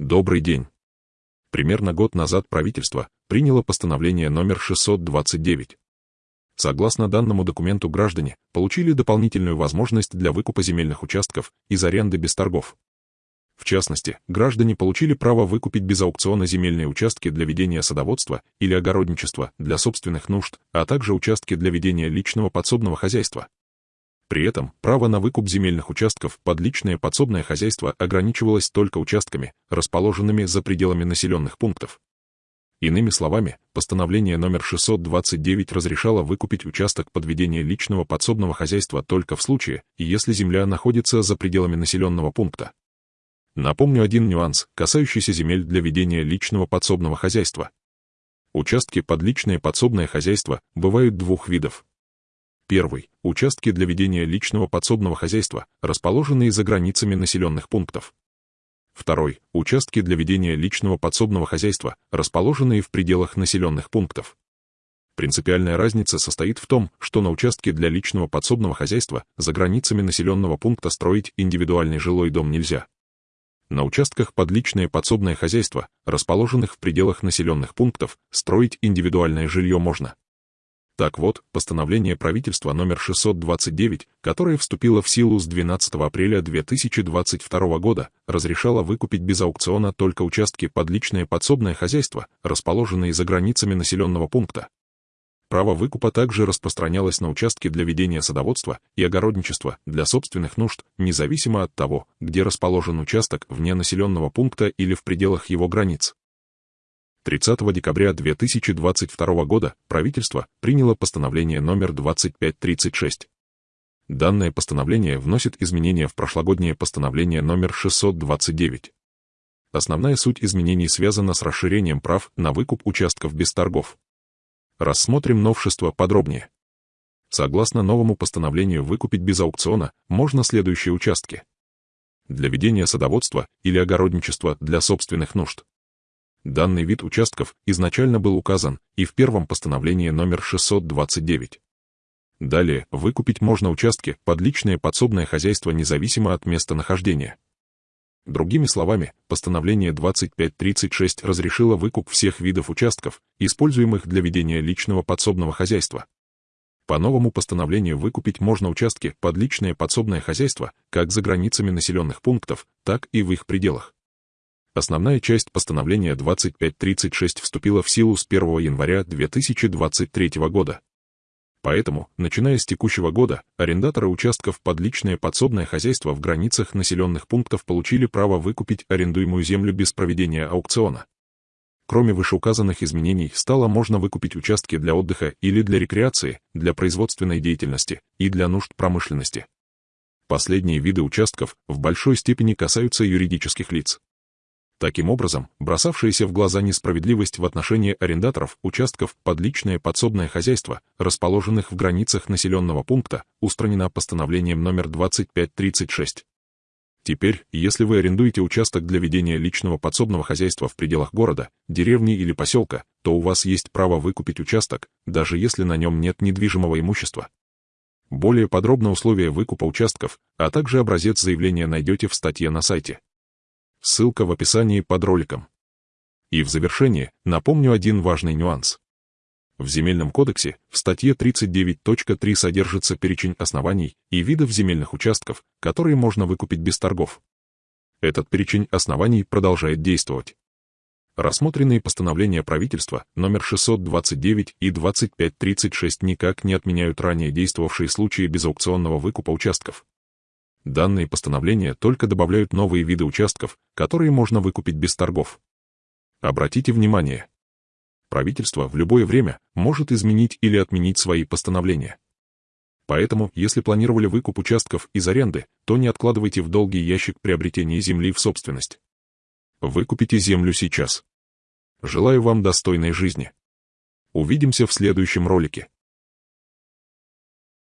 Добрый день. Примерно год назад правительство приняло постановление номер 629. Согласно данному документу граждане получили дополнительную возможность для выкупа земельных участков из аренды без торгов. В частности, граждане получили право выкупить без аукциона земельные участки для ведения садоводства или огородничества для собственных нужд, а также участки для ведения личного подсобного хозяйства. При этом право на выкуп земельных участков под личное подсобное хозяйство ограничивалось только участками, расположенными за пределами населенных пунктов. Иными словами, постановление номер 629 разрешало выкупить участок под ведение личного подсобного хозяйства только в случае, если земля находится за пределами населенного пункта. Напомню один нюанс, касающийся земель для ведения личного подсобного хозяйства. Участки под личное подсобное хозяйство бывают двух видов Первый. Участки для ведения личного подсобного хозяйства, расположенные за границами населенных пунктов. Второй. Участки для ведения личного подсобного хозяйства, расположенные в пределах населенных пунктов. Принципиальная разница состоит в том, что на участке для личного подсобного хозяйства за границами населенного пункта строить индивидуальный жилой дом нельзя. На участках под личное подсобное хозяйство, расположенных в пределах населенных пунктов, строить индивидуальное жилье можно. Так вот, постановление правительства номер 629, которое вступило в силу с 12 апреля 2022 года, разрешало выкупить без аукциона только участки под личное подсобное хозяйство, расположенные за границами населенного пункта. Право выкупа также распространялось на участки для ведения садоводства и огородничества для собственных нужд, независимо от того, где расположен участок вне населенного пункта или в пределах его границ. 30 декабря 2022 года правительство приняло постановление номер 2536. Данное постановление вносит изменения в прошлогоднее постановление номер 629. Основная суть изменений связана с расширением прав на выкуп участков без торгов. Рассмотрим новшество подробнее. Согласно новому постановлению выкупить без аукциона можно следующие участки. Для ведения садоводства или огородничества для собственных нужд. Данный вид участков изначально был указан и в первом постановлении номер 629. Далее, выкупить можно участки под личное подсобное хозяйство независимо от места нахождения. Другими словами, постановление 2536 разрешило выкуп всех видов участков, используемых для ведения личного подсобного хозяйства. По новому постановлению выкупить можно участки под личное подсобное хозяйство как за границами населенных пунктов, так и в их пределах. Основная часть постановления 2536 вступила в силу с 1 января 2023 года. Поэтому, начиная с текущего года, арендаторы участков под личное подсобное хозяйство в границах населенных пунктов получили право выкупить арендуемую землю без проведения аукциона. Кроме вышеуказанных изменений, стало можно выкупить участки для отдыха или для рекреации, для производственной деятельности и для нужд промышленности. Последние виды участков в большой степени касаются юридических лиц. Таким образом, бросавшаяся в глаза несправедливость в отношении арендаторов участков под личное подсобное хозяйство, расположенных в границах населенного пункта, устранена постановлением номер 2536. Теперь, если вы арендуете участок для ведения личного подсобного хозяйства в пределах города, деревни или поселка, то у вас есть право выкупить участок, даже если на нем нет недвижимого имущества. Более подробно условия выкупа участков, а также образец заявления найдете в статье на сайте. Ссылка в описании под роликом. И в завершение напомню один важный нюанс. В Земельном кодексе в статье 39.3 содержится перечень оснований и видов земельных участков, которые можно выкупить без торгов. Этот перечень оснований продолжает действовать. Рассмотренные постановления правительства номер 629 и 2536 никак не отменяют ранее действовавшие случаи безаукционного выкупа участков. Данные постановления только добавляют новые виды участков, которые можно выкупить без торгов. Обратите внимание, правительство в любое время может изменить или отменить свои постановления. Поэтому, если планировали выкуп участков из аренды, то не откладывайте в долгий ящик приобретения земли в собственность. Выкупите землю сейчас. Желаю вам достойной жизни. Увидимся в следующем ролике.